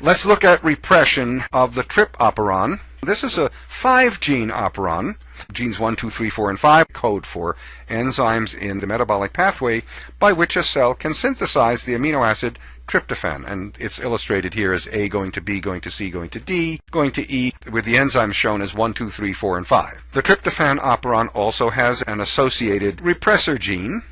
Let's look at repression of the trp operon. This is a five gene operon. Genes 1, 2, 3, 4, and 5 code for enzymes in the metabolic pathway by which a cell can synthesize the amino acid tryptophan. And it's illustrated here as A going to B, going to C, going to D, going to E, with the enzymes shown as 1, 2, 3, 4, and 5. The tryptophan operon also has an associated repressor gene,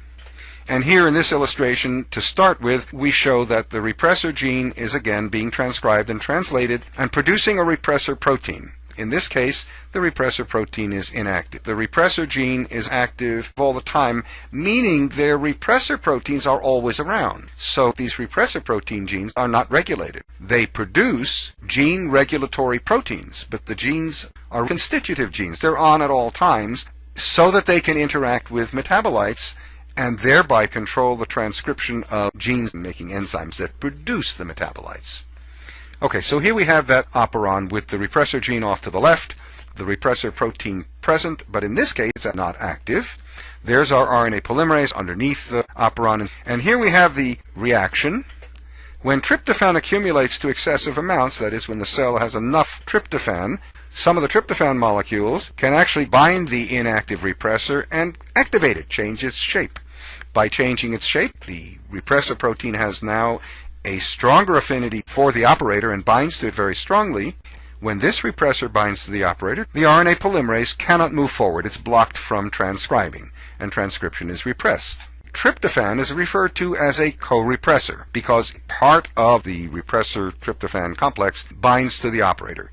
and here in this illustration, to start with, we show that the repressor gene is again being transcribed and translated and producing a repressor protein. In this case, the repressor protein is inactive. The repressor gene is active all the time, meaning their repressor proteins are always around. So these repressor protein genes are not regulated. They produce gene regulatory proteins, but the genes are constitutive genes. They're on at all times so that they can interact with metabolites and thereby control the transcription of genes making enzymes that produce the metabolites. Okay, so here we have that operon with the repressor gene off to the left, the repressor protein present, but in this case it's not active. There's our RNA polymerase underneath the operon, and here we have the reaction. When tryptophan accumulates to excessive amounts, that is when the cell has enough tryptophan, some of the tryptophan molecules can actually bind the inactive repressor and activate it, change its shape. By changing its shape, the repressor protein has now a stronger affinity for the operator and binds to it very strongly. When this repressor binds to the operator, the RNA polymerase cannot move forward. It's blocked from transcribing, and transcription is repressed. Tryptophan is referred to as a co-repressor because part of the repressor tryptophan complex binds to the operator.